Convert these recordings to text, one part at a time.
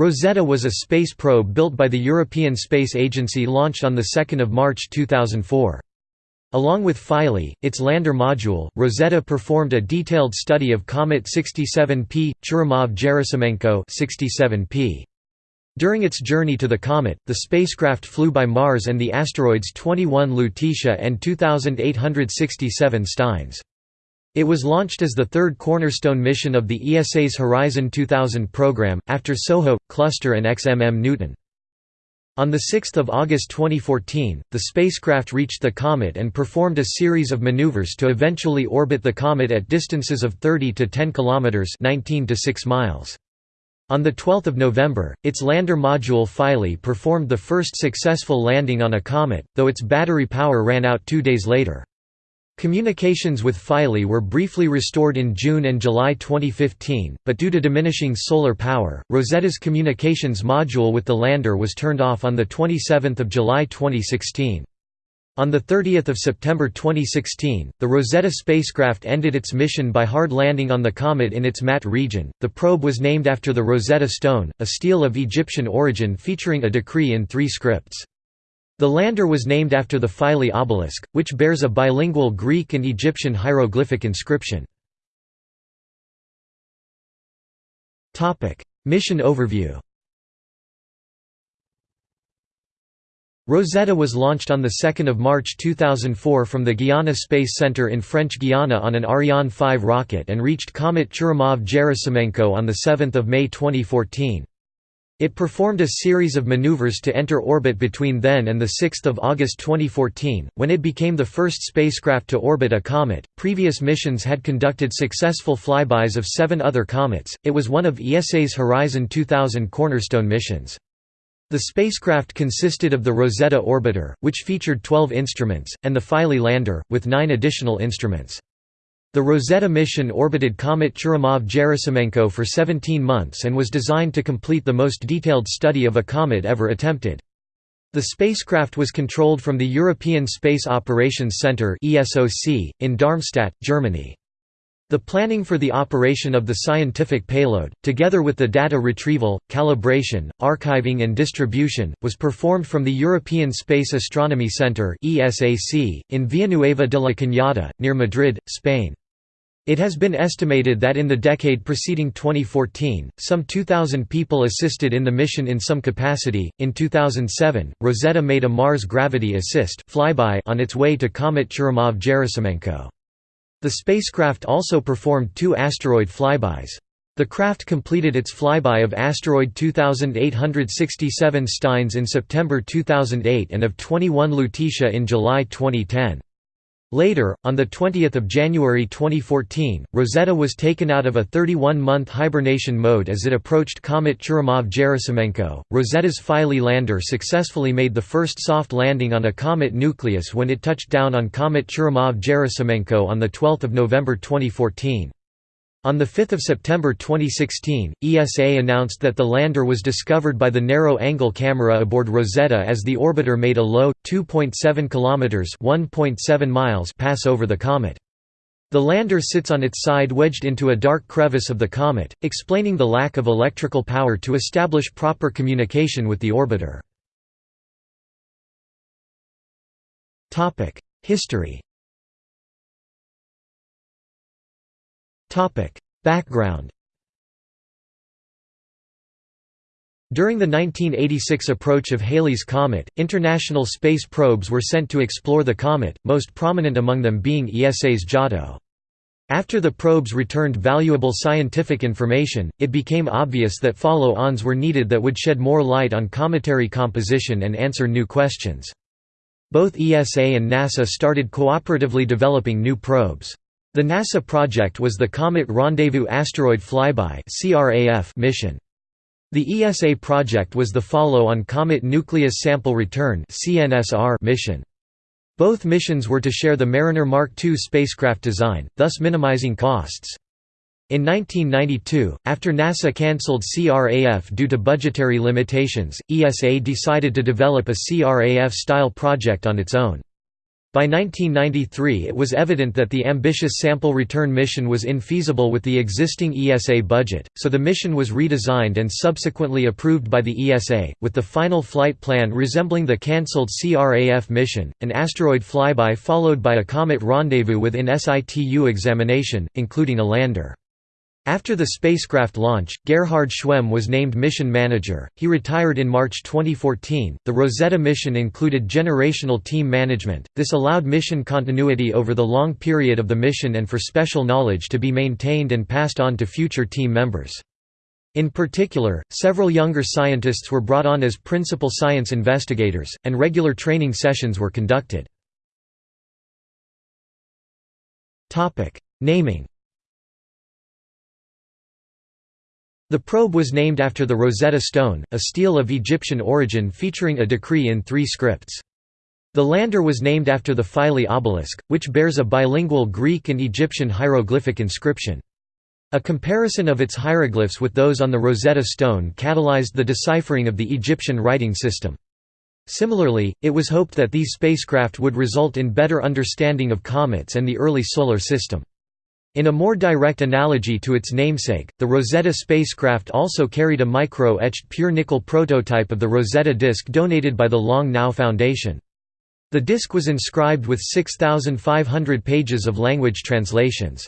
Rosetta was a space probe built by the European Space Agency launched on 2 March 2004. Along with Philae, its lander module, Rosetta performed a detailed study of Comet 67P, Churyumov-Gerasimenko 67P. During its journey to the comet, the spacecraft flew by Mars and the asteroids 21 Lutetia and 2867 Steins. It was launched as the third cornerstone mission of the ESA's Horizon 2000 program, after SOHO, Cluster and XMM Newton. On 6 August 2014, the spacecraft reached the comet and performed a series of maneuvers to eventually orbit the comet at distances of 30 to 10 km 19 to 6 miles. On 12 November, its lander module Philae performed the first successful landing on a comet, though its battery power ran out two days later. Communications with Philae were briefly restored in June and July 2015, but due to diminishing solar power, Rosetta's communications module with the lander was turned off on 27 July 2016. On 30 September 2016, the Rosetta spacecraft ended its mission by hard landing on the comet in its Ma'at region. The probe was named after the Rosetta Stone, a stele of Egyptian origin featuring a decree in three scripts. The lander was named after the Philae obelisk, which bears a bilingual Greek and Egyptian hieroglyphic inscription. Mission overview Rosetta was launched on 2 March 2004 from the Guiana Space Center in French Guiana on an Ariane 5 rocket and reached Comet Churyumov-Gerasimenko on 7 May 2014. It performed a series of maneuvers to enter orbit between then and 6 August 2014, when it became the first spacecraft to orbit a comet. Previous missions had conducted successful flybys of seven other comets, it was one of ESA's Horizon 2000 cornerstone missions. The spacecraft consisted of the Rosetta orbiter, which featured 12 instruments, and the Philae lander, with nine additional instruments. The Rosetta mission orbited Comet Churyumov-Gerasimenko for 17 months and was designed to complete the most detailed study of a comet ever attempted. The spacecraft was controlled from the European Space Operations Centre in Darmstadt, Germany. The planning for the operation of the scientific payload, together with the data retrieval, calibration, archiving and distribution, was performed from the European Space Astronomy Centre in Villanueva de la Cañada, near Madrid, Spain. It has been estimated that in the decade preceding 2014, some 2,000 people assisted in the mission in some capacity. In 2007, Rosetta made a Mars Gravity Assist flyby on its way to Comet Churyumov-Gerasimenko. The spacecraft also performed two asteroid flybys. The craft completed its flyby of asteroid 2867 Steins in September 2008 and of 21 Lutetia in July 2010. Later, on 20 January 2014, Rosetta was taken out of a 31-month hibernation mode as it approached Comet Churyumov-Gerasimenko. Rosetta's Philae lander successfully made the first soft landing on a comet nucleus when it touched down on Comet Churyumov-Gerasimenko on 12 November 2014. On 5 September 2016, ESA announced that the lander was discovered by the narrow-angle camera aboard Rosetta as the orbiter made a low, 2.7 km (1.7 miles pass over the comet. The lander sits on its side wedged into a dark crevice of the comet, explaining the lack of electrical power to establish proper communication with the orbiter. History Background During the 1986 approach of Halley's Comet, international space probes were sent to explore the comet, most prominent among them being ESA's Giotto. After the probes returned valuable scientific information, it became obvious that follow-ons were needed that would shed more light on cometary composition and answer new questions. Both ESA and NASA started cooperatively developing new probes. The NASA project was the Comet Rendezvous Asteroid Flyby mission. The ESA project was the follow-on Comet Nucleus Sample Return mission. Both missions were to share the Mariner Mark II spacecraft design, thus minimizing costs. In 1992, after NASA cancelled CRAF due to budgetary limitations, ESA decided to develop a CRAF-style project on its own. By 1993 it was evident that the ambitious sample return mission was infeasible with the existing ESA budget, so the mission was redesigned and subsequently approved by the ESA, with the final flight plan resembling the cancelled CRAF mission, an asteroid flyby followed by a comet rendezvous within situ examination, including a lander. After the spacecraft launch, Gerhard Schwehm was named mission manager. He retired in March 2014. The Rosetta mission included generational team management. This allowed mission continuity over the long period of the mission and for special knowledge to be maintained and passed on to future team members. In particular, several younger scientists were brought on as principal science investigators, and regular training sessions were conducted. Naming The probe was named after the Rosetta Stone, a stele of Egyptian origin featuring a decree in three scripts. The lander was named after the Philae obelisk, which bears a bilingual Greek and Egyptian hieroglyphic inscription. A comparison of its hieroglyphs with those on the Rosetta Stone catalyzed the deciphering of the Egyptian writing system. Similarly, it was hoped that these spacecraft would result in better understanding of comets and the early Solar System. In a more direct analogy to its namesake, the Rosetta spacecraft also carried a micro-etched pure nickel prototype of the Rosetta disk donated by the Long Now Foundation. The disk was inscribed with 6,500 pages of language translations.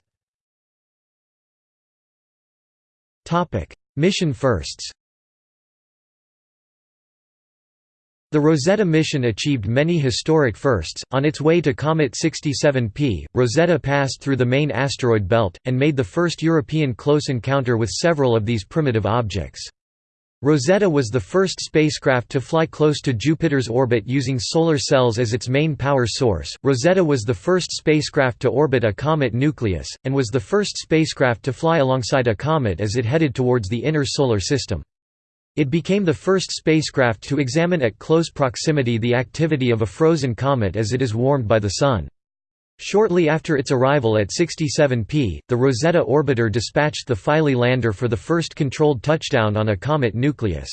Mission firsts The Rosetta mission achieved many historic firsts. On its way to Comet 67P, Rosetta passed through the main asteroid belt, and made the first European close encounter with several of these primitive objects. Rosetta was the first spacecraft to fly close to Jupiter's orbit using solar cells as its main power source. Rosetta was the first spacecraft to orbit a comet nucleus, and was the first spacecraft to fly alongside a comet as it headed towards the inner solar system. It became the first spacecraft to examine at close proximity the activity of a frozen comet as it is warmed by the Sun. Shortly after its arrival at 67P, the Rosetta orbiter dispatched the Philae lander for the first controlled touchdown on a comet nucleus.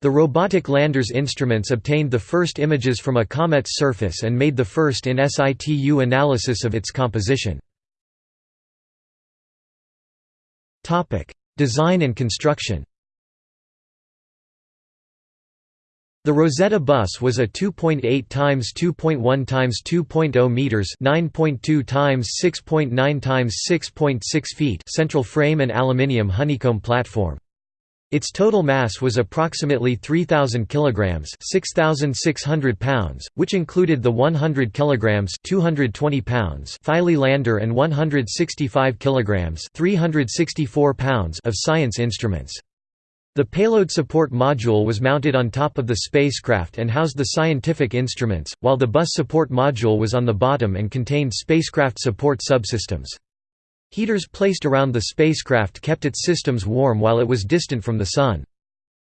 The robotic lander's instruments obtained the first images from a comet's surface and made the first in situ analysis of its composition. Design and construction The Rosetta bus was a 2.8 x 2.1 x 2.0 meters, 9.2 x 6.9 x 6.6 feet central frame and aluminium honeycomb platform. Its total mass was approximately 3000 kilograms, 6600 pounds, which included the 100 kilograms, 220 pounds Philae lander and 165 kilograms, 364 pounds of science instruments. The payload support module was mounted on top of the spacecraft and housed the scientific instruments, while the bus support module was on the bottom and contained spacecraft support subsystems. Heaters placed around the spacecraft kept its systems warm while it was distant from the Sun.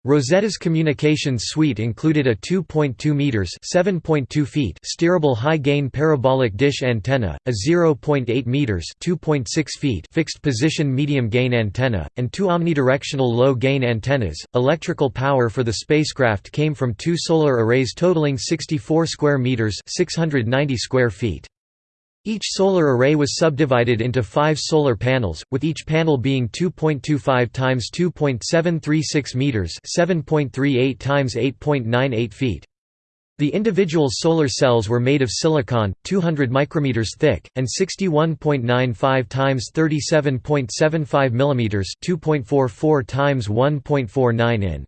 Rosetta's communications suite included a 2.2 meters (7.2 feet) steerable high-gain parabolic dish antenna, a 0.8 meters (2.6 feet) fixed-position medium-gain antenna, and two omnidirectional low-gain antennas. Electrical power for the spacecraft came from two solar arrays totaling 64 square meters (690 square feet). Each solar array was subdivided into five solar panels, with each panel being 2.25 times 2.736 meters (7.38 times 8.98 feet). The individual solar cells were made of silicon, 200 micrometers thick, and 61.95 times 37.75 millimeters (2.44 times 1.49 in).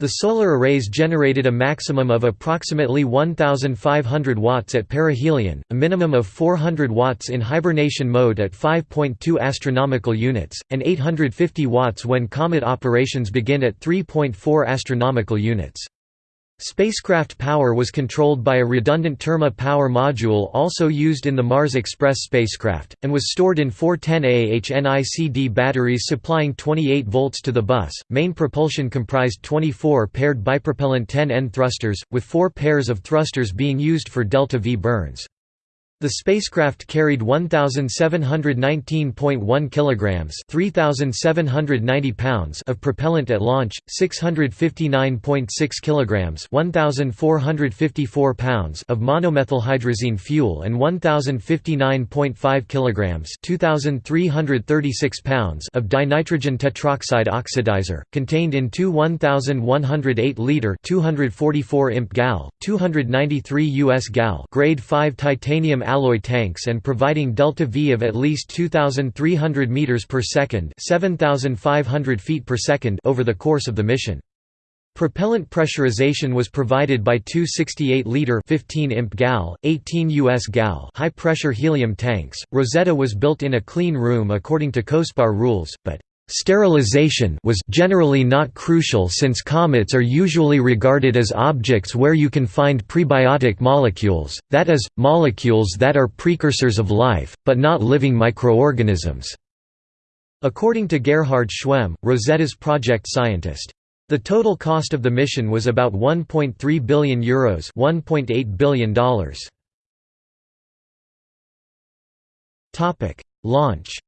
The solar arrays generated a maximum of approximately 1,500 watts at perihelion, a minimum of 400 watts in hibernation mode at 5.2 astronomical units, and 850 watts when comet operations begin at 3.4 astronomical units. Spacecraft power was controlled by a redundant Terma power module also used in the Mars Express spacecraft, and was stored in four 10Ah HNICD batteries supplying 28 volts to the bus. Main propulsion comprised 24 paired bipropellant 10N thrusters, with four pairs of thrusters being used for delta-V burns. The spacecraft carried 1719.1 kilograms, 3790 pounds of propellant at launch, 659.6 kilograms, 1454 pounds of monomethylhydrazine fuel and 1059.5 kilograms, 2336 pounds of dinitrogen tetroxide oxidizer, contained in two 1108 liter 244 imp gal, 293 US gal grade 5 titanium alloy tanks and providing delta V of at least 2300 meters per second, 7500 feet per second over the course of the mission. Propellant pressurization was provided by two 68-liter 15 imp gal, 18 US gal high-pressure helium tanks. Rosetta was built in a clean room according to COSPAR rules, but Sterilization was generally not crucial since comets are usually regarded as objects where you can find prebiotic molecules, that is, molecules that are precursors of life, but not living microorganisms. According to Gerhard Schwehm, Rosetta's project scientist. The total cost of the mission was about 1.3 billion euros, 1.8 billion dollars. Topic: Launch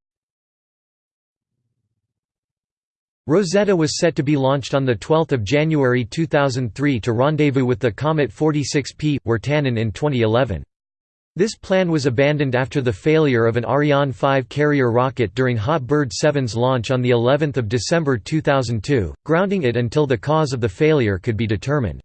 Rosetta was set to be launched on 12 January 2003 to rendezvous with the comet 46P, Wirtanen in 2011. This plan was abandoned after the failure of an Ariane 5 carrier rocket during Hot Bird 7's launch on of December 2002, grounding it until the cause of the failure could be determined.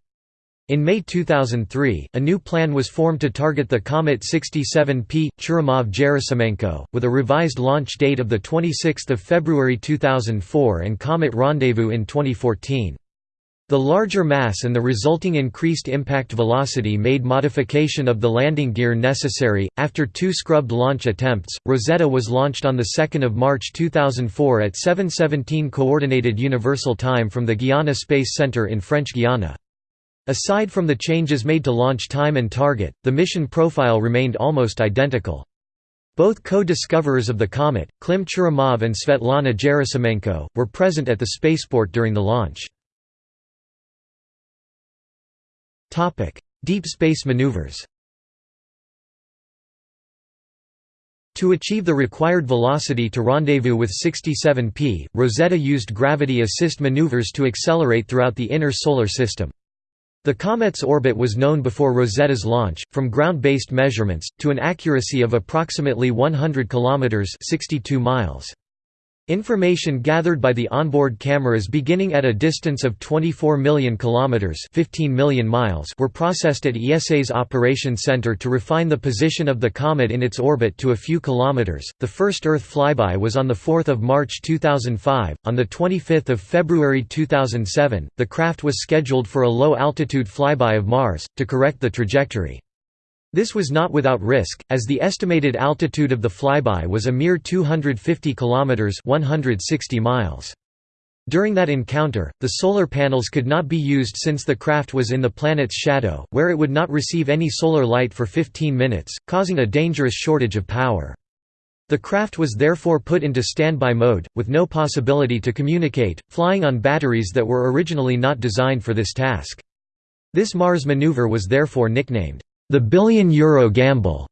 In May 2003, a new plan was formed to target the comet 67P, Churyumov-Gerasimenko, with a revised launch date of the 26 February 2004 and comet rendezvous in 2014. The larger mass and the resulting increased impact velocity made modification of the landing gear necessary. After two scrubbed launch attempts, Rosetta was launched on 2 March 2004 at 7:17 Coordinated Universal Time from the Guiana Space Center in French Guiana. Aside from the changes made to launch time and target, the mission profile remained almost identical. Both co-discoverers of the comet, Klim Churyumov and Svetlana Gerasimenko, were present at the spaceport during the launch. Deep space maneuvers To achieve the required velocity to rendezvous with 67P, Rosetta used gravity assist maneuvers to accelerate throughout the inner solar system. The comet's orbit was known before Rosetta's launch, from ground-based measurements, to an accuracy of approximately 100 kilometers (62 miles). Information gathered by the onboard cameras beginning at a distance of 24 million kilometers (15 million miles) were processed at ESA's operation center to refine the position of the comet in its orbit to a few kilometers. The first Earth flyby was on the 4th of March 2005. On the 25th of February 2007, the craft was scheduled for a low-altitude flyby of Mars to correct the trajectory. This was not without risk, as the estimated altitude of the flyby was a mere 250 kilometers (160 miles). During that encounter, the solar panels could not be used since the craft was in the planet's shadow, where it would not receive any solar light for 15 minutes, causing a dangerous shortage of power. The craft was therefore put into standby mode, with no possibility to communicate, flying on batteries that were originally not designed for this task. This Mars maneuver was therefore nicknamed the billion euro gamble.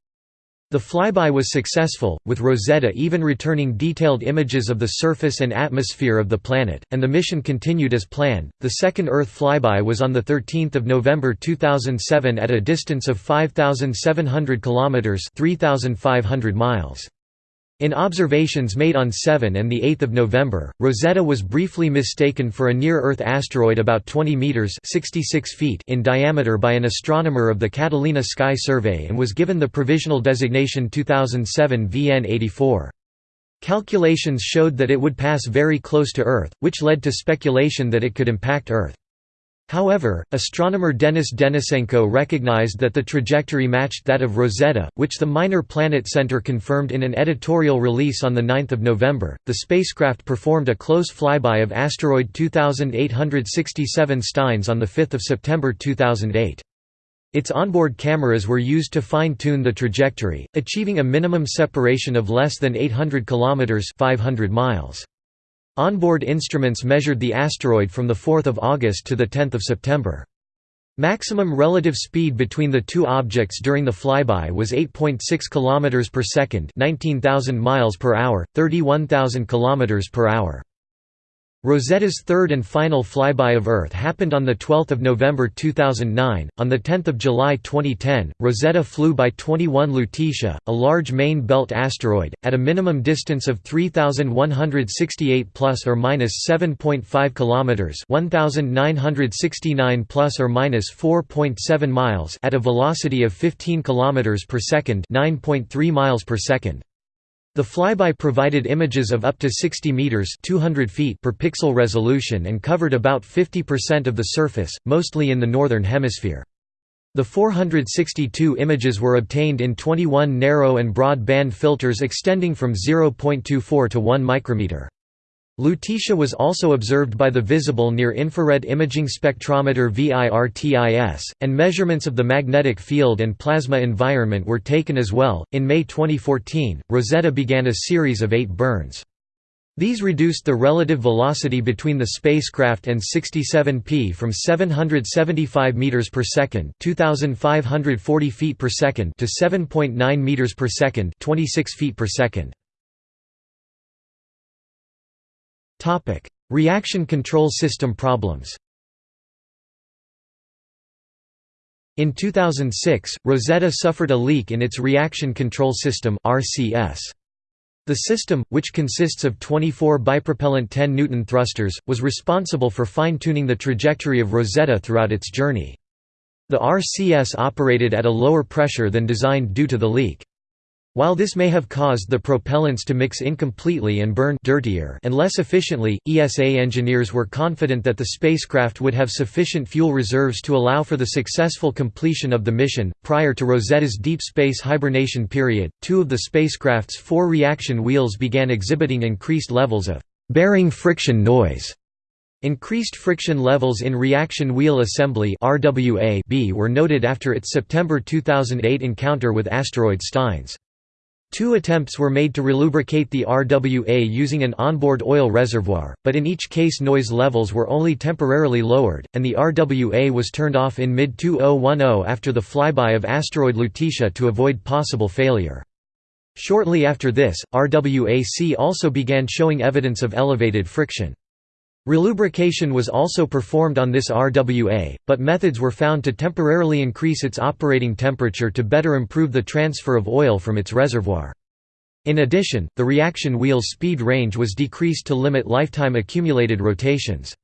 The flyby was successful, with Rosetta even returning detailed images of the surface and atmosphere of the planet, and the mission continued as planned. The second Earth flyby was on the 13th of November 2007 at a distance of 5700 kilometers, 3500 miles. In observations made on 7 and 8 November, Rosetta was briefly mistaken for a near-Earth asteroid about 20 meters (66 feet) in diameter by an astronomer of the Catalina Sky Survey and was given the provisional designation 2007 VN84. Calculations showed that it would pass very close to Earth, which led to speculation that it could impact Earth. However, astronomer Denis Denisenko recognized that the trajectory matched that of Rosetta, which the Minor Planet Center confirmed in an editorial release on 9 November. The spacecraft performed a close flyby of asteroid 2867 Steins on 5 September 2008. Its onboard cameras were used to fine-tune the trajectory, achieving a minimum separation of less than 800 kilometers (500 miles). Onboard instruments measured the asteroid from 4 August to 10 September. Maximum relative speed between the two objects during the flyby was 8.6 km per second, 19,000 miles per hour, 31,000 km per hour. Rosetta's third and final flyby of Earth happened on 12 November 2009. On 10 July 2010, Rosetta flew by 21 Lutetia, a large main belt asteroid, at a minimum distance of 3,168 plus or minus 7.5 kilometers (1,969 plus or minus 4.7 miles) at a velocity of 15 kilometers per second (9.3 miles per second). The flyby provided images of up to 60 meters (200 feet) per pixel resolution and covered about 50% of the surface, mostly in the northern hemisphere. The 462 images were obtained in 21 narrow and broad band filters extending from 0.24 to 1 micrometer. Lutetia was also observed by the Visible Near-Infrared Imaging Spectrometer VIRTIS, and measurements of the magnetic field and plasma environment were taken as well. In May 2014, Rosetta began a series of eight burns. These reduced the relative velocity between the spacecraft and 67P from 775 meters per second, 2540 feet per second to 7.9 meters per second, 26 feet per second. Reaction control system problems In 2006, Rosetta suffered a leak in its reaction control system. The system, which consists of 24 bipropellant 10 Newton thrusters, was responsible for fine-tuning the trajectory of Rosetta throughout its journey. The RCS operated at a lower pressure than designed due to the leak. While this may have caused the propellants to mix incompletely and burn dirtier and less efficiently, ESA engineers were confident that the spacecraft would have sufficient fuel reserves to allow for the successful completion of the mission. Prior to Rosetta's deep space hibernation period, two of the spacecraft's four reaction wheels began exhibiting increased levels of bearing friction noise. Increased friction levels in reaction wheel assembly RWA B were noted after its September 2008 encounter with asteroid Steins. Two attempts were made to relubricate the RWA using an onboard oil reservoir, but in each case noise levels were only temporarily lowered, and the RWA was turned off in mid-2010 after the flyby of asteroid Lutetia to avoid possible failure. Shortly after this, RWA-C also began showing evidence of elevated friction. Relubrication was also performed on this RWA, but methods were found to temporarily increase its operating temperature to better improve the transfer of oil from its reservoir. In addition, the reaction wheel's speed range was decreased to limit lifetime accumulated rotations.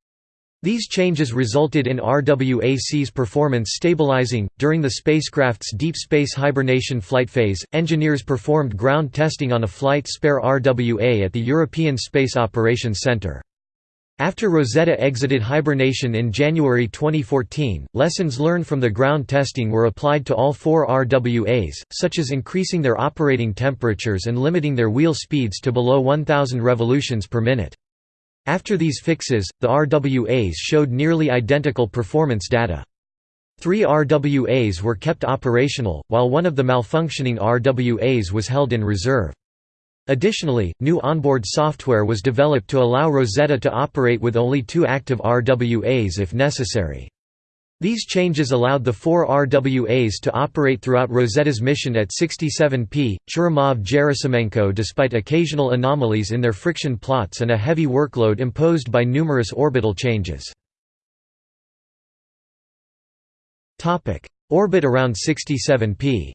These changes resulted in RWAC's performance stabilizing. During the spacecraft's deep space hibernation flight phase, engineers performed ground testing on a flight spare RWA at the European Space Operations Centre. After Rosetta exited hibernation in January 2014, lessons learned from the ground testing were applied to all four RWAs, such as increasing their operating temperatures and limiting their wheel speeds to below 1000 revolutions per minute. After these fixes, the RWAs showed nearly identical performance data. Three RWAs were kept operational, while one of the malfunctioning RWAs was held in reserve. Additionally, new onboard software was developed to allow Rosetta to operate with only two active RWAs if necessary. These changes allowed the four RWAs to operate throughout Rosetta's mission at 67P, Churyumov-Gerasimenko despite occasional anomalies in their friction plots and a heavy workload imposed by numerous orbital changes. Orbit around 67P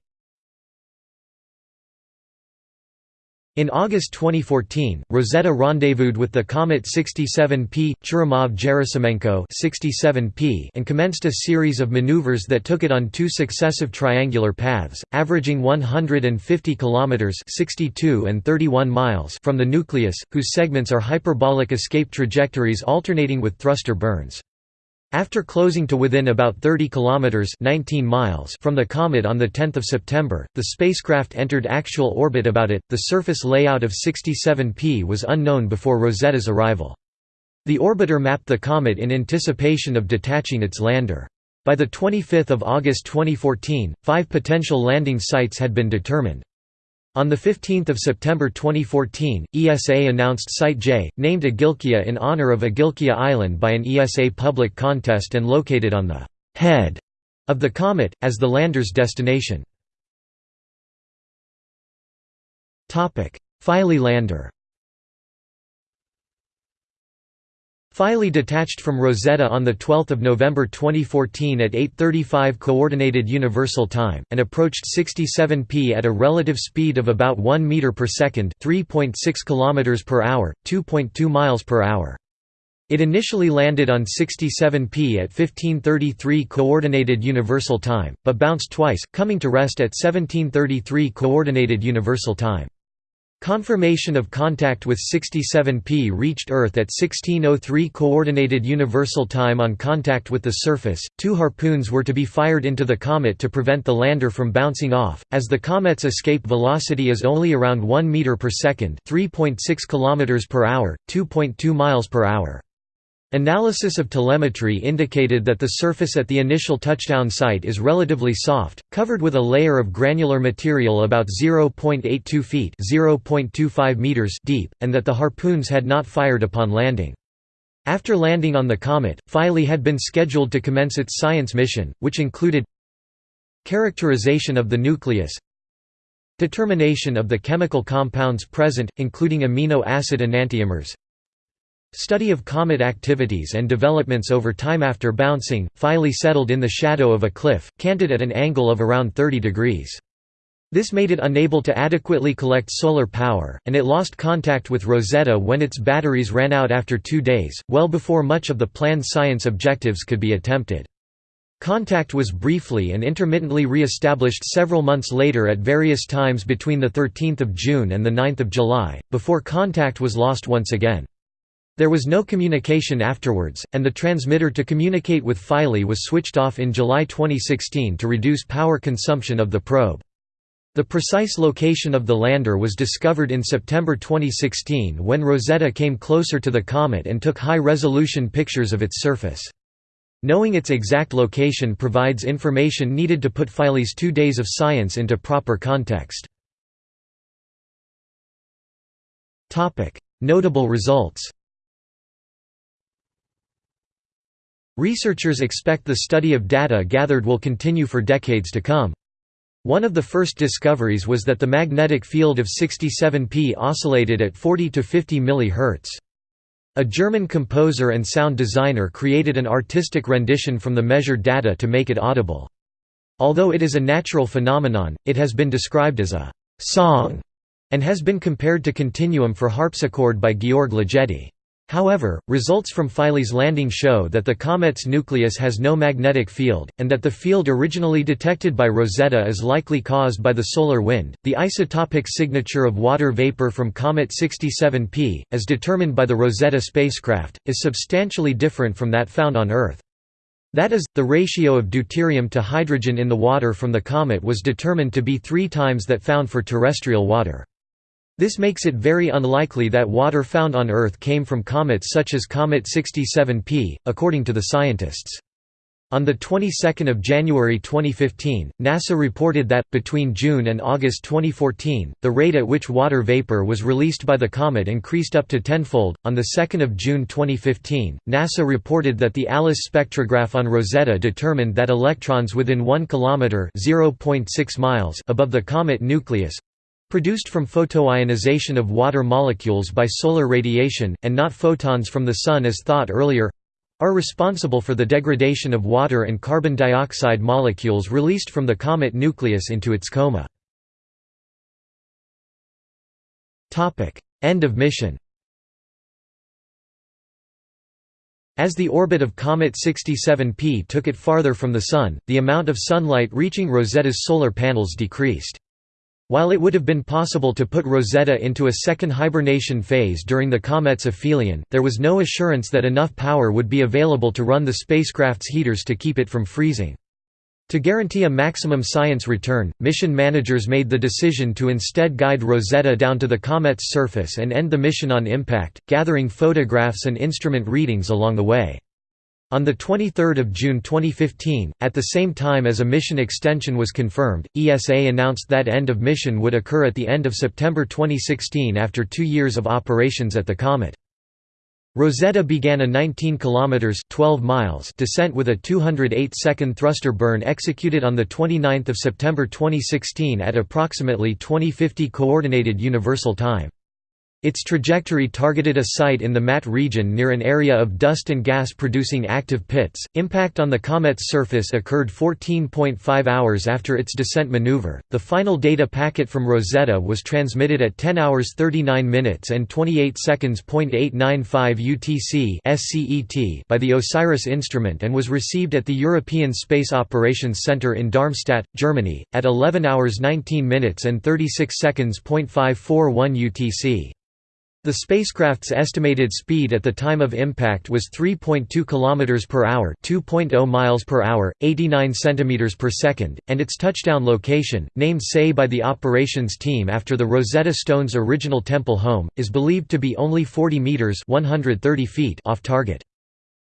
In August 2014, Rosetta rendezvoused with the comet 67P, Churyumov-Gerasimenko 67P and commenced a series of maneuvers that took it on two successive triangular paths, averaging 150 kilometers (62 and 31 miles) from the nucleus, whose segments are hyperbolic escape trajectories alternating with thruster burns. After closing to within about 30 kilometers (19 miles) from the comet on the 10th of September, the spacecraft entered actual orbit about it. The surface layout of 67P was unknown before Rosetta's arrival. The orbiter mapped the comet in anticipation of detaching its lander. By the 25th of August 2014, five potential landing sites had been determined. On 15 September 2014, ESA announced Site J, named Agilkia in honor of Agilkia Island by an ESA public contest and located on the head of the comet, as the lander's destination. Philae lander Philae detached from Rosetta on 12 November 2014 at 8.35 Coordinated Universal Time, and approached 67p at a relative speed of about 1 meter per second 3.6 km per hour, 2.2 miles per hour. It initially landed on 67p at 1533 Coordinated Universal Time, but bounced twice, coming to rest at 1733 Coordinated Universal Time. Confirmation of contact with 67P reached Earth at 1603 Coordinated Universal Time on contact with the surface. Two harpoons were to be fired into the comet to prevent the lander from bouncing off, as the comet's escape velocity is only around 1 meter per second, 3.6 kilometers per hour, 2.2 miles per hour. Analysis of telemetry indicated that the surface at the initial touchdown site is relatively soft, covered with a layer of granular material about 0.82 feet (0.25 meters) deep, and that the harpoons had not fired upon landing. After landing on the comet, Philae had been scheduled to commence its science mission, which included characterization of the nucleus, determination of the chemical compounds present, including amino acid enantiomers, Study of comet activities and developments over time after bouncing, Philae settled in the shadow of a cliff, canted at an angle of around 30 degrees. This made it unable to adequately collect solar power, and it lost contact with Rosetta when its batteries ran out after two days, well before much of the planned science objectives could be attempted. Contact was briefly and intermittently re-established several months later at various times between 13 June and 9 July, before contact was lost once again. There was no communication afterwards, and the transmitter to communicate with Philae was switched off in July 2016 to reduce power consumption of the probe. The precise location of the lander was discovered in September 2016 when Rosetta came closer to the comet and took high-resolution pictures of its surface. Knowing its exact location provides information needed to put Philae's two days of science into proper context. Notable results Researchers expect the study of data gathered will continue for decades to come. One of the first discoveries was that the magnetic field of 67P oscillated at 40 to 50 mHz. A German composer and sound designer created an artistic rendition from the measured data to make it audible. Although it is a natural phenomenon, it has been described as a «song» and has been compared to Continuum for harpsichord by Georg Ligeti. However, results from Philae's landing show that the comet's nucleus has no magnetic field, and that the field originally detected by Rosetta is likely caused by the solar wind. The isotopic signature of water vapor from Comet 67P, as determined by the Rosetta spacecraft, is substantially different from that found on Earth. That is, the ratio of deuterium to hydrogen in the water from the comet was determined to be three times that found for terrestrial water. This makes it very unlikely that water found on Earth came from comets such as Comet 67P, according to the scientists. On the 22nd of January 2015, NASA reported that between June and August 2014, the rate at which water vapor was released by the comet increased up to tenfold. On the 2nd of June 2015, NASA reported that the ALICE spectrograph on Rosetta determined that electrons within 1 kilometer (0.6 miles) above the comet nucleus produced from photoionization of water molecules by solar radiation, and not photons from the Sun as thought earlier are responsible for the degradation of water and carbon dioxide molecules released from the comet nucleus into its coma. End of mission As the orbit of Comet 67P took it farther from the Sun, the amount of sunlight reaching Rosetta's solar panels decreased. While it would have been possible to put Rosetta into a second hibernation phase during the comet's aphelion, there was no assurance that enough power would be available to run the spacecraft's heaters to keep it from freezing. To guarantee a maximum science return, mission managers made the decision to instead guide Rosetta down to the comet's surface and end the mission on impact, gathering photographs and instrument readings along the way. On 23 June 2015, at the same time as a mission extension was confirmed, ESA announced that end of mission would occur at the end of September 2016 after two years of operations at the comet. Rosetta began a 19 kilometers 12 miles descent with a 208-second thruster burn executed on the 29th of September 2016 at approximately 2050 coordinated universal time. Its trajectory targeted a site in the Ma'at region near an area of dust and gas producing active pits. Impact on the comet's surface occurred 14.5 hours after its descent maneuver. The final data packet from Rosetta was transmitted at 10 hours 39 minutes and 28 seconds. 895 UTC (SCET) by the OSIRIS instrument and was received at the European Space Operations Center in Darmstadt, Germany, at 11 hours 19 minutes and 36 seconds. 541 UTC. The spacecraft's estimated speed at the time of impact was 3.2 km per hour, 2.0 miles per hour, 89 cm per second, and its touchdown location, named Sais by the operations team after the Rosetta Stone's original temple home, is believed to be only 40 meters (130 feet) off target.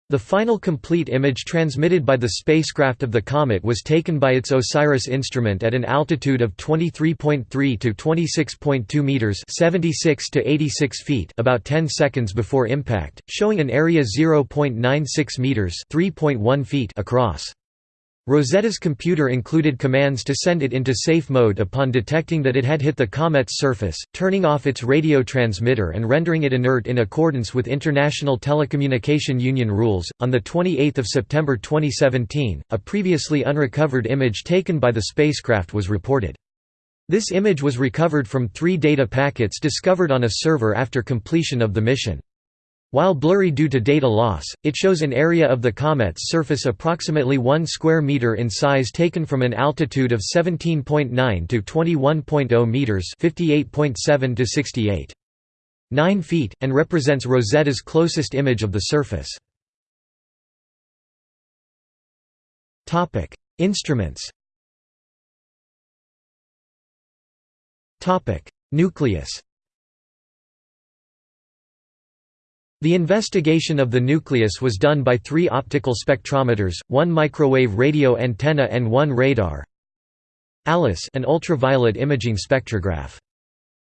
The final complete image transmitted by the spacecraft of the comet was taken by its OSIRIS instrument at an altitude of 23.3 to 26.2 meters (76 to 86 feet) about 10 seconds before impact, showing an area 0.96 meters (3.1 feet) across. Rosetta's computer included commands to send it into safe mode upon detecting that it had hit the comet's surface, turning off its radio transmitter and rendering it inert in accordance with International Telecommunication Union rules. On the 28th of September 2017, a previously unrecovered image taken by the spacecraft was reported. This image was recovered from three data packets discovered on a server after completion of the mission. While blurry due to data loss, it shows an area of the comet's surface approximately 1 square meter in size taken from an altitude of 17.9 to 21.0 meters, 58.7 to 68. 9 feet, and represents Rosetta's closest image of the surface. Instruments Nucleus The investigation of the nucleus was done by three optical spectrometers, one microwave radio antenna and one radar. ALICE an ultraviolet imaging spectrograph.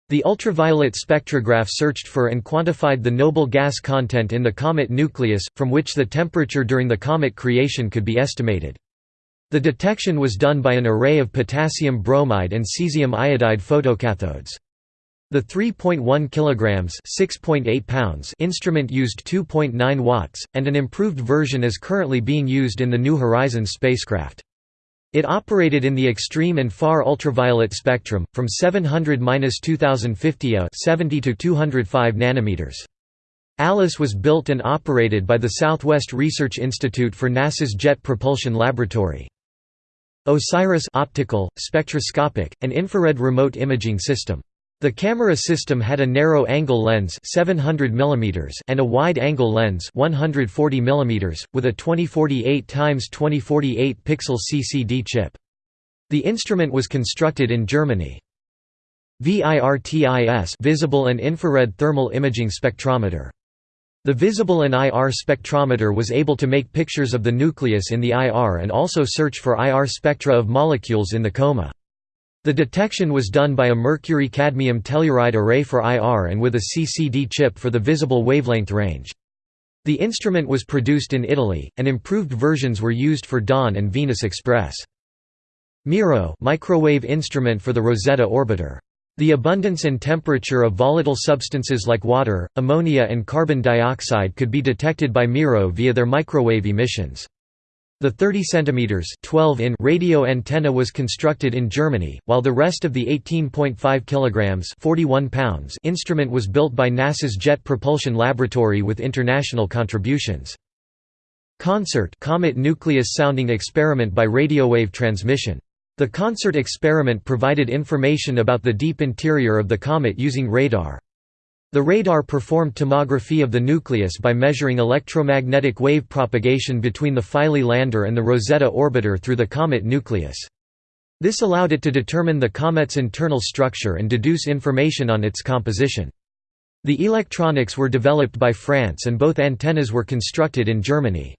The ultraviolet spectrograph searched for and quantified the noble gas content in the comet nucleus, from which the temperature during the comet creation could be estimated. The detection was done by an array of potassium bromide and cesium iodide photocathodes. The 3.1 kilograms (6.8 pounds) instrument used 2.9 watts, and an improved version is currently being used in the New Horizons spacecraft. It operated in the extreme and far ultraviolet spectrum, from 700–2050 A 70 to 205 nanometers. ALICE was built and operated by the Southwest Research Institute for NASA's Jet Propulsion Laboratory. OSIRIS optical, spectroscopic, and infrared remote imaging system. The camera system had a narrow-angle lens 700 mm and a wide-angle lens 140 mm, with a 2048 x 2048 pixel CCD chip. The instrument was constructed in Germany. VIRTIS visible and infrared thermal imaging spectrometer. The visible and IR spectrometer was able to make pictures of the nucleus in the IR and also search for IR spectra of molecules in the coma. The detection was done by a mercury-cadmium telluride array for IR and with a CCD chip for the visible wavelength range. The instrument was produced in Italy, and improved versions were used for Dawn and Venus Express. MIRO microwave instrument for the Rosetta orbiter. The abundance and temperature of volatile substances like water, ammonia and carbon dioxide could be detected by MIRO via their microwave emissions. The 30 cm 12 in radio antenna was constructed in Germany, while the rest of the 18.5 kg 41 pounds instrument was built by NASA's Jet Propulsion Laboratory with international contributions. CONSERT Comet Nucleus Sounding Experiment by radiowave transmission. The CONSERT experiment provided information about the deep interior of the comet using radar. The radar performed tomography of the nucleus by measuring electromagnetic wave propagation between the Philae lander and the Rosetta orbiter through the comet nucleus. This allowed it to determine the comet's internal structure and deduce information on its composition. The electronics were developed by France and both antennas were constructed in Germany.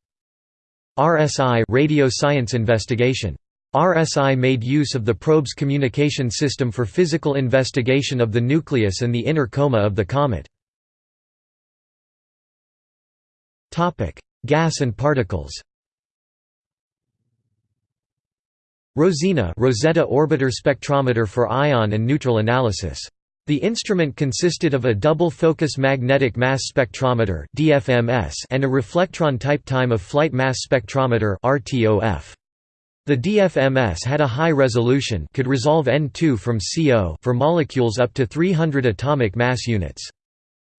RSI radio science investigation RSI made use of the probe's communication system for physical investigation of the nucleus and the inner coma of the comet. Gas and particles Rosina Rosetta Orbiter Spectrometer for ion and neutral analysis. The instrument consisted of a double-focus magnetic mass spectrometer and a reflectron-type time-of-flight mass spectrometer The DFMS had a high resolution could resolve N2 from CO for molecules up to 300 atomic mass units.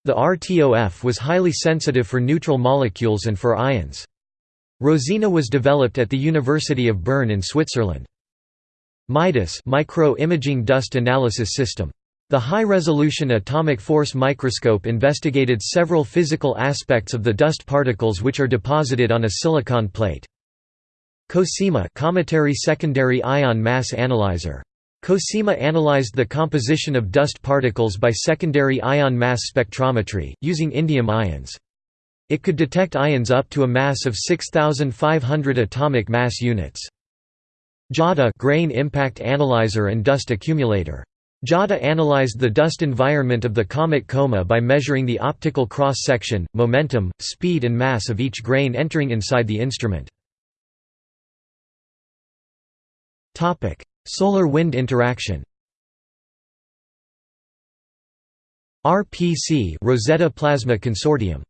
The RTOF was highly sensitive for neutral molecules and for ions. Rosina was developed at the University of Bern in Switzerland. MIDAS micro-imaging dust analysis system. The high-resolution atomic force microscope investigated several physical aspects of the dust particles which are deposited on a silicon plate. COSIMA cometary secondary ion mass analyzer. COSIMA analyzed the composition of dust particles by secondary ion mass spectrometry, using indium ions. It could detect ions up to a mass of 6,500 atomic mass units. GIADA grain impact analyzer and dust accumulator. GIADA analyzed the dust environment of the comet coma by measuring the optical cross-section, momentum, speed and mass of each grain entering inside the instrument. Solar-wind interaction RPC Rosetta Plasma Consortium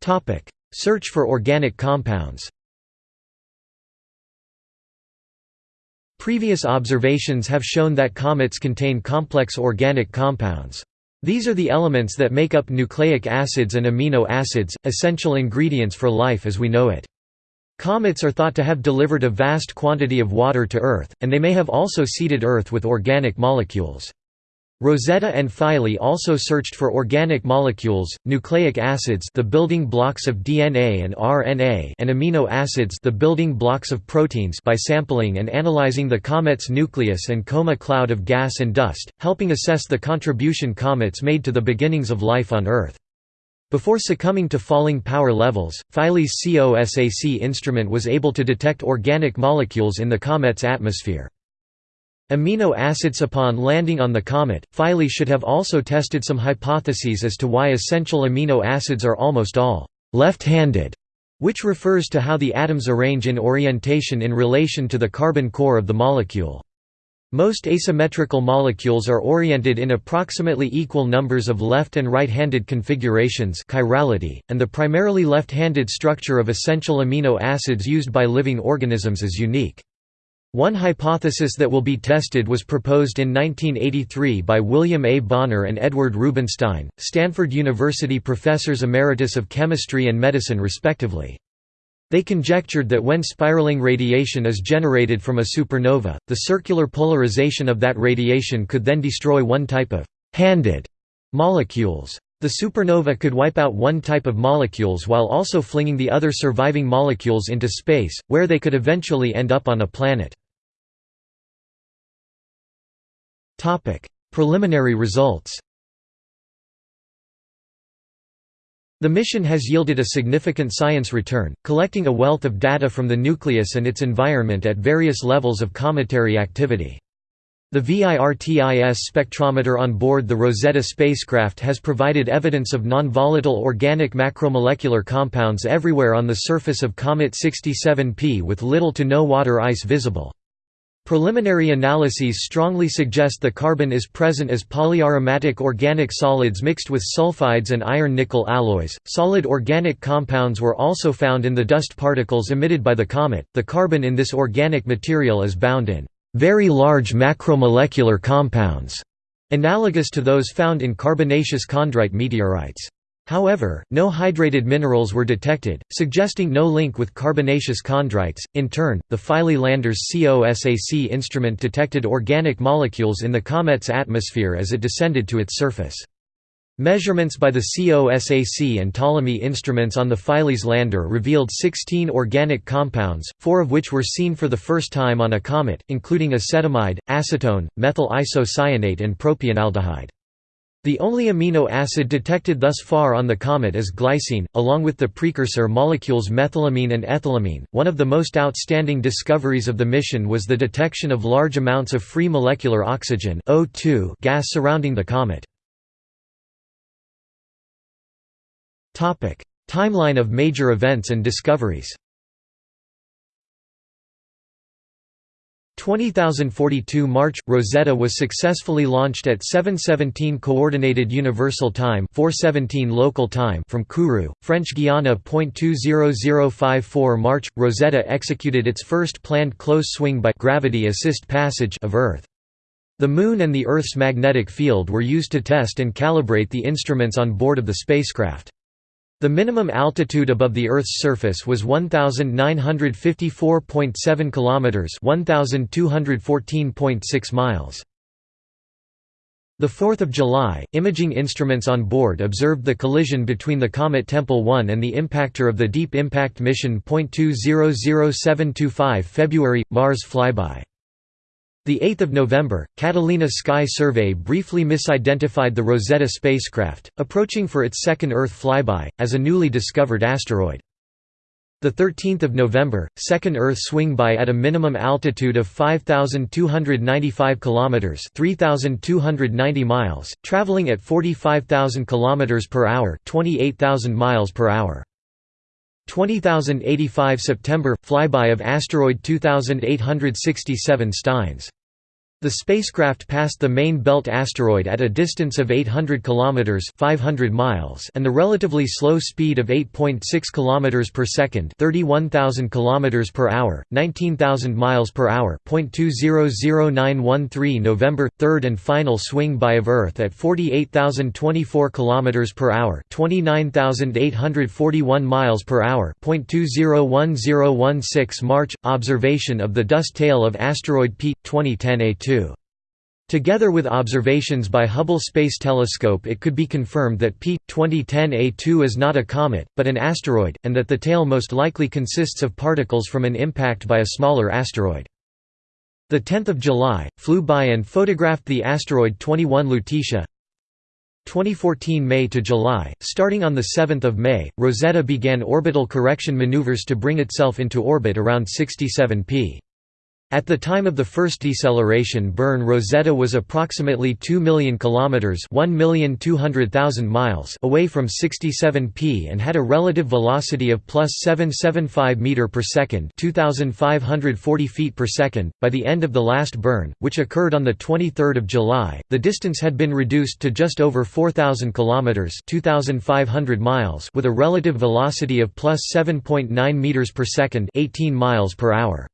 Topic: Search for organic compounds Previous observations have shown that comets contain complex organic compounds. These are the elements that make up nucleic acids and amino acids, essential ingredients for life as we know it. Comets are thought to have delivered a vast quantity of water to Earth, and they may have also seeded Earth with organic molecules. Rosetta and Philae also searched for organic molecules, nucleic acids the building blocks of DNA and RNA and amino acids the building blocks of proteins by sampling and analyzing the comet's nucleus and coma cloud of gas and dust, helping assess the contribution comets made to the beginnings of life on Earth. Before succumbing to falling power levels, Philae's COSAC instrument was able to detect organic molecules in the comet's atmosphere. Amino acids Upon landing on the comet, Philae should have also tested some hypotheses as to why essential amino acids are almost all left-handed, which refers to how the atoms arrange in orientation in relation to the carbon core of the molecule. Most asymmetrical molecules are oriented in approximately equal numbers of left and right-handed configurations chirality, and the primarily left-handed structure of essential amino acids used by living organisms is unique. One hypothesis that will be tested was proposed in 1983 by William A. Bonner and Edward Rubenstein, Stanford University professors emeritus of chemistry and medicine respectively. They conjectured that when spiraling radiation is generated from a supernova, the circular polarization of that radiation could then destroy one type of «handed» molecules. The supernova could wipe out one type of molecules while also flinging the other surviving molecules into space, where they could eventually end up on a planet. Preliminary results. The mission has yielded a significant science return, collecting a wealth of data from the nucleus and its environment at various levels of cometary activity. The VIRTIS spectrometer on board the Rosetta spacecraft has provided evidence of non-volatile organic macromolecular compounds everywhere on the surface of Comet 67P with little to no water ice visible. Preliminary analyses strongly suggest the carbon is present as polyaromatic organic solids mixed with sulfides and iron-nickel alloys. Solid organic compounds were also found in the dust particles emitted by the comet. The carbon in this organic material is bound in very large macromolecular compounds, analogous to those found in carbonaceous chondrite meteorites. However, no hydrated minerals were detected, suggesting no link with carbonaceous chondrites. In turn, the Philae lander's COSAC instrument detected organic molecules in the comet's atmosphere as it descended to its surface. Measurements by the COSAC and Ptolemy instruments on the Philae's lander revealed 16 organic compounds, four of which were seen for the first time on a comet, including acetamide, acetone, methyl isocyanate and propionaldehyde. The only amino acid detected thus far on the comet is glycine, along with the precursor molecules methylamine and ethylamine. One of the most outstanding discoveries of the mission was the detection of large amounts of free molecular oxygen O2 gas surrounding the comet. Topic: Timeline of major events and discoveries 20042 March – Rosetta was successfully launched at 717 Coordinated Universal Time 417 local time from Kourou, French Guiana. 20054 March – Rosetta executed its first planned close swing by gravity assist passage of Earth. The Moon and the Earth's magnetic field were used to test and calibrate the instruments on board of the spacecraft. The minimum altitude above the Earth's surface was 1954.7 kilometers, 1214.6 miles. The 4th of July, imaging instruments on board observed the collision between the comet Tempel 1 and the impactor of the Deep Impact Mission. 200725 February Mars flyby the 8th of November, Catalina Sky Survey briefly misidentified the Rosetta spacecraft, approaching for its second Earth flyby, as a newly discovered asteroid. The 13th of November, second Earth swing-by at a minimum altitude of 5295 kilometers, 3290 miles, traveling at 45000 kilometers per hour, 28000 miles per hour. 20085 September flyby of asteroid 2867 Steins the spacecraft passed the main belt asteroid at a distance of 800 kilometers (500 miles) and the relatively slow speed of 8.6 kilometers per second, 31,000 kilometers per hour, 19,000 miles per hour. 0.200913 November 3rd and final swing by of Earth at 48,024 kilometers per hour, 29,841 miles per hour. 0.201016 March observation of the dust tail of asteroid P 2010 A2 Together with observations by Hubble Space Telescope it could be confirmed that P. 2010A2 is not a comet, but an asteroid, and that the tail most likely consists of particles from an impact by a smaller asteroid. 10 July, flew by and photographed the asteroid 21 Lutetia 2014 May to July, starting on 7 May, Rosetta began orbital correction maneuvers to bring itself into orbit around 67 p. At the time of the first deceleration burn Rosetta was approximately 2 million kilometers, 1,200,000 miles away from 67p and had a relative velocity of plus 775 meter per second, 2540 feet per second. By the end of the last burn, which occurred on the 23rd of July, the distance had been reduced to just over 4000 kilometers, 2500 miles, with a relative velocity of plus 7.9 meters per second, 18 miles per hour.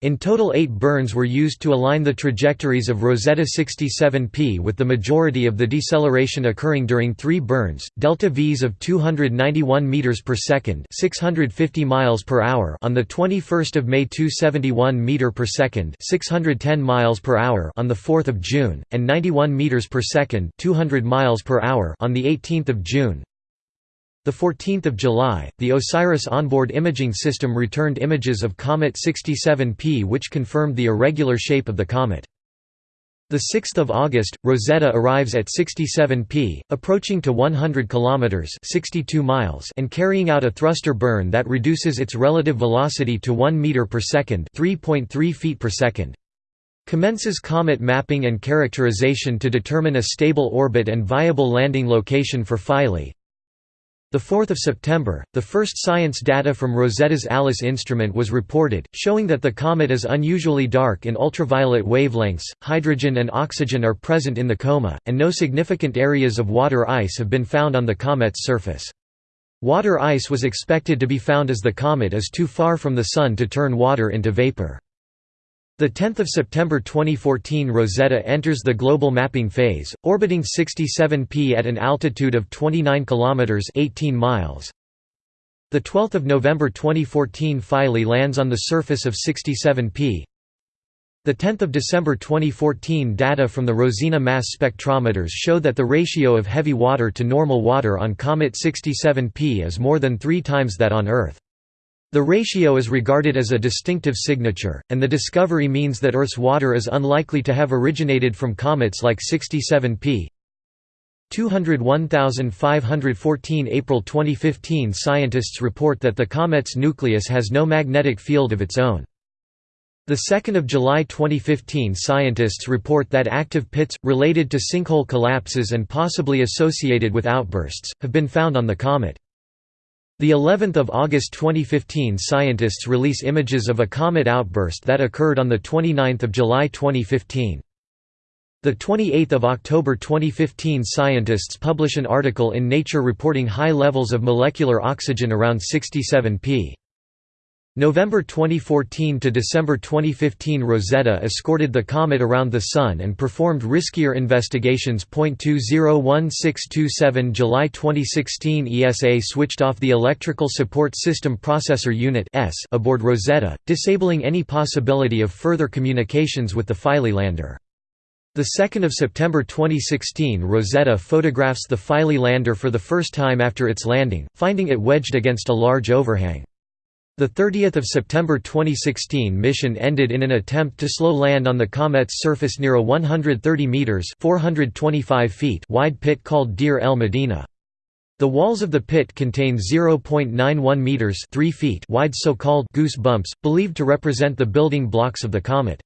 In total eight burns were used to align the trajectories of Rosetta 67P with the majority of the deceleration occurring during three burns, delta Vs of 291 meters per second, 650 miles per hour on the 21st of May 271 meter per second, 610 miles per hour on the 4th of June, and 91 meters per second, 200 miles per hour on the 18th of June. The 14th of July, the OSIRIS onboard imaging system returned images of comet 67P which confirmed the irregular shape of the comet. The 6th of August, Rosetta arrives at 67P, approaching to 100 kilometers (62 miles) and carrying out a thruster burn that reduces its relative velocity to 1 meter per second, 3.3 feet per second. Commences comet mapping and characterization to determine a stable orbit and viable landing location for Philae. 4 September, the first science data from Rosetta's ALICE instrument was reported, showing that the comet is unusually dark in ultraviolet wavelengths, hydrogen and oxygen are present in the coma, and no significant areas of water ice have been found on the comet's surface. Water ice was expected to be found as the comet is too far from the Sun to turn water into vapor. The 10th of September 2014 Rosetta enters the global mapping phase, orbiting 67p at an altitude of 29 kilometers 18 miles. The 12th of November 2014 Philae lands on the surface of 67p. The 10th of December 2014 data from the Rosina mass spectrometers show that the ratio of heavy water to normal water on comet 67p is more than 3 times that on Earth. The ratio is regarded as a distinctive signature, and the discovery means that Earth's water is unlikely to have originated from comets like 67P. 201514 April 2015 Scientists report that the comet's nucleus has no magnetic field of its own. 2 July 2015 scientists report that active pits, related to sinkhole collapses and possibly associated with outbursts, have been found on the comet. The 11th of August 2015 scientists release images of a comet outburst that occurred on the 29th of July 2015. The 28th of October 2015 scientists publish an article in Nature reporting high levels of molecular oxygen around 67 p. November 2014 to December 2015 Rosetta escorted the comet around the Sun and performed riskier investigations. 201627 July 2016 ESA switched off the Electrical Support System Processor Unit aboard Rosetta, disabling any possibility of further communications with the Philae lander. 2 September 2016 Rosetta photographs the Philae lander for the first time after its landing, finding it wedged against a large overhang. The 30th of September 2016 mission ended in an attempt to slow land on the comet's surface near a 130 meters (425 feet) wide pit called Deir el Medina. The walls of the pit contain 0.91 meters (3 feet) wide so-called goose bumps, believed to represent the building blocks of the comet.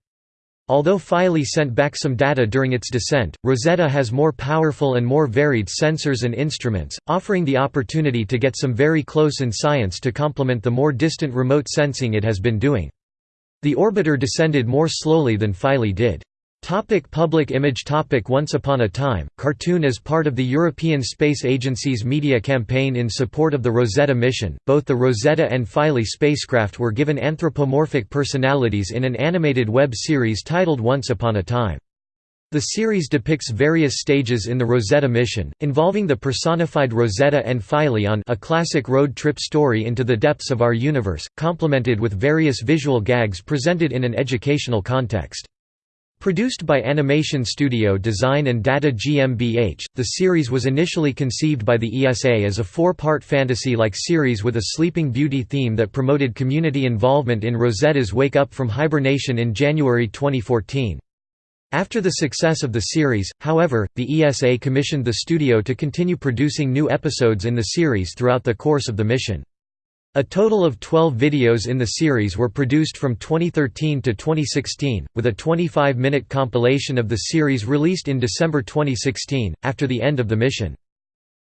Although Philae sent back some data during its descent, Rosetta has more powerful and more varied sensors and instruments, offering the opportunity to get some very close in science to complement the more distant remote sensing it has been doing. The orbiter descended more slowly than Philae did. Topic public image topic Once upon a time, cartoon as part of the European Space Agency's media campaign in support of the Rosetta mission, both the Rosetta and Philae spacecraft were given anthropomorphic personalities in an animated web series titled Once Upon a Time. The series depicts various stages in the Rosetta mission, involving the personified Rosetta and Philae on a classic road trip story into the depths of our universe, complemented with various visual gags presented in an educational context. Produced by Animation Studio Design and Data GmbH, the series was initially conceived by the ESA as a four-part fantasy-like series with a Sleeping Beauty theme that promoted community involvement in Rosetta's Wake Up from Hibernation in January 2014. After the success of the series, however, the ESA commissioned the studio to continue producing new episodes in the series throughout the course of the mission. A total of 12 videos in the series were produced from 2013 to 2016, with a 25-minute compilation of the series released in December 2016, after the end of the mission.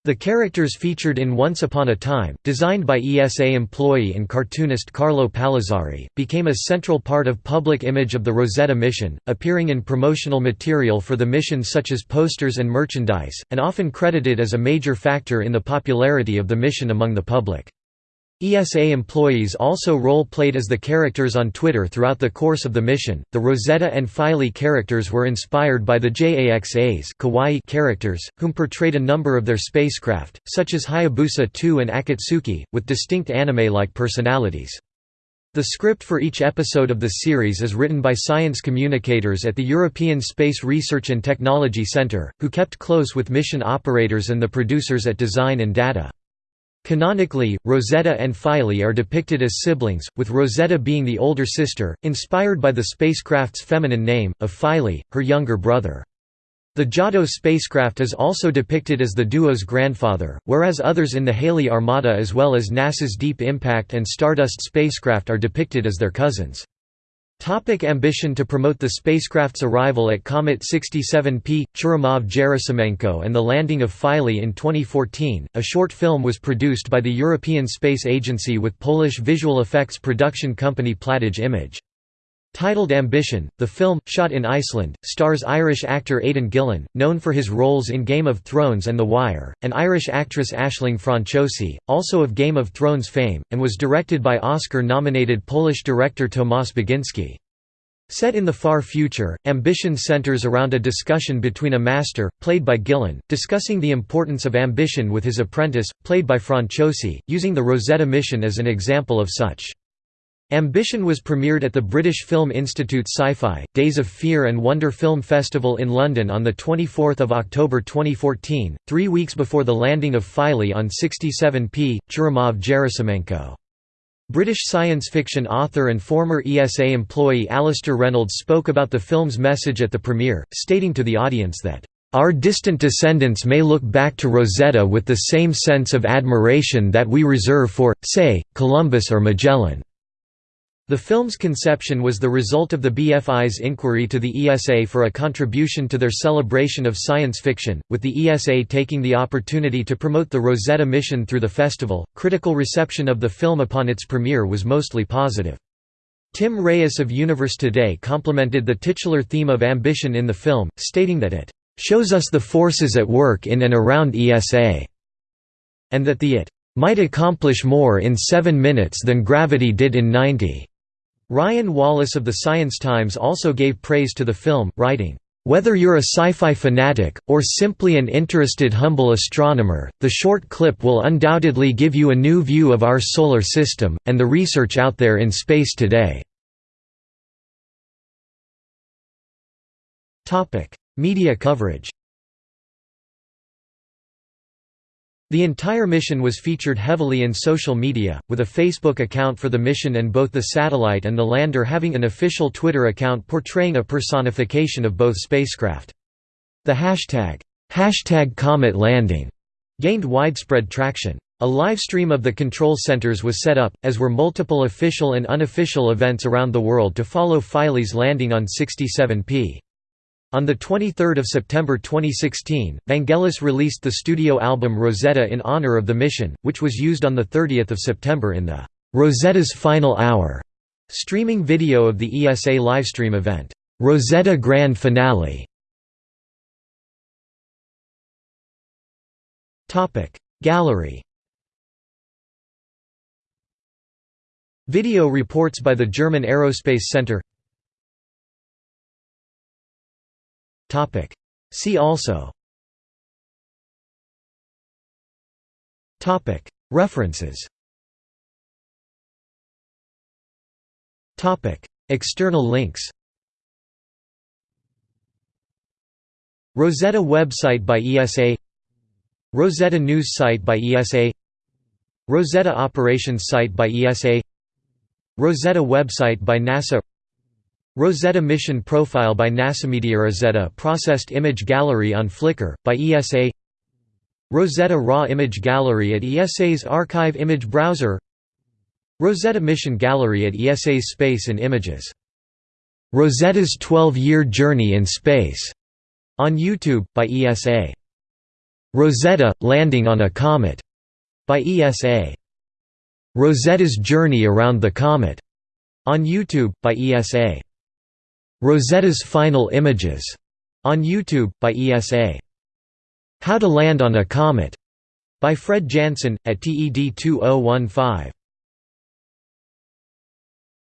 The characters featured in Once Upon a Time, designed by ESA employee and cartoonist Carlo Palazzari, became a central part of public image of the Rosetta mission, appearing in promotional material for the mission such as posters and merchandise, and often credited as a major factor in the popularity of the mission among the public. ESA employees also role-played as the characters on Twitter throughout the course of the mission. The Rosetta and Philae characters were inspired by the JAXA's kawaii characters, whom portrayed a number of their spacecraft, such as Hayabusa 2 and Akatsuki, with distinct anime-like personalities. The script for each episode of the series is written by science communicators at the European Space Research and Technology Centre, who kept close with mission operators and the producers at Design and Data. Canonically, Rosetta and Philae are depicted as siblings, with Rosetta being the older sister, inspired by the spacecraft's feminine name, of Philae, her younger brother. The Giotto spacecraft is also depicted as the duo's grandfather, whereas others in the Halley Armada as well as NASA's Deep Impact and Stardust spacecraft are depicted as their cousins. Topic ambition To promote the spacecraft's arrival at Comet 67P, Churymov-Gerasimenko and the landing of Philae in 2014, a short film was produced by the European Space Agency with Polish visual effects production company Platige Image. Titled Ambition, the film, shot in Iceland, stars Irish actor Aidan Gillen, known for his roles in Game of Thrones and The Wire, and Irish actress Aisling Franciosi, also of Game of Thrones fame, and was directed by Oscar-nominated Polish director Tomasz Baginski. Set in the far future, Ambition centers around a discussion between a master, played by Gillen, discussing the importance of ambition with his apprentice, played by Franciosi, using the Rosetta mission as an example of such. Ambition was premiered at the British Film Institute Sci-Fi, Days of Fear and Wonder Film Festival in London on 24 October 2014, three weeks before the landing of Philae on 67P, Churymov-Gerasimenko. British science fiction author and former ESA employee Alastair Reynolds spoke about the film's message at the premiere, stating to the audience that, "...our distant descendants may look back to Rosetta with the same sense of admiration that we reserve for, say, Columbus or Magellan." The film's conception was the result of the BFI's inquiry to the ESA for a contribution to their celebration of science fiction, with the ESA taking the opportunity to promote the Rosetta mission through the festival. Critical reception of the film upon its premiere was mostly positive. Tim Reyes of Universe Today complimented the titular theme of ambition in the film, stating that it shows us the forces at work in and around ESA, and that the it might accomplish more in seven minutes than Gravity did in 90. Ryan Wallace of the Science Times also gave praise to the film, writing, "...whether you're a sci-fi fanatic, or simply an interested humble astronomer, the short clip will undoubtedly give you a new view of our solar system, and the research out there in space today." Media coverage The entire mission was featured heavily in social media, with a Facebook account for the mission and both the satellite and the lander having an official Twitter account portraying a personification of both spacecraft. The hashtag, hashtag Comet Landing gained widespread traction. A live stream of the control centers was set up, as were multiple official and unofficial events around the world to follow Philae's landing on 67P. On 23 September 2016, Vangelis released the studio album Rosetta in honor of the mission, which was used on 30 September in the «Rosetta's Final Hour» streaming video of the ESA livestream event, «Rosetta Grand Finale». Gallery. Video reports by the German Aerospace Center Topic. See also. Topic. References. Topic. External links. Rosetta website by ESA Rosetta news site by ESA Rosetta operations site by ESA Rosetta website by NASA Rosetta Mission Profile by NASA Media Rosetta Processed Image Gallery on Flickr, by ESA Rosetta Raw Image Gallery at ESA's Archive Image Browser Rosetta Mission Gallery at ESA's Space and Images. Rosetta's 12-Year Journey in Space, on YouTube, by ESA. Rosetta, Landing on a Comet, by ESA. Rosetta's Journey Around the Comet, on YouTube, by ESA. Rosetta's Final Images, on YouTube, by ESA. How to Land on a Comet, by Fred Jansen, at TED 2015.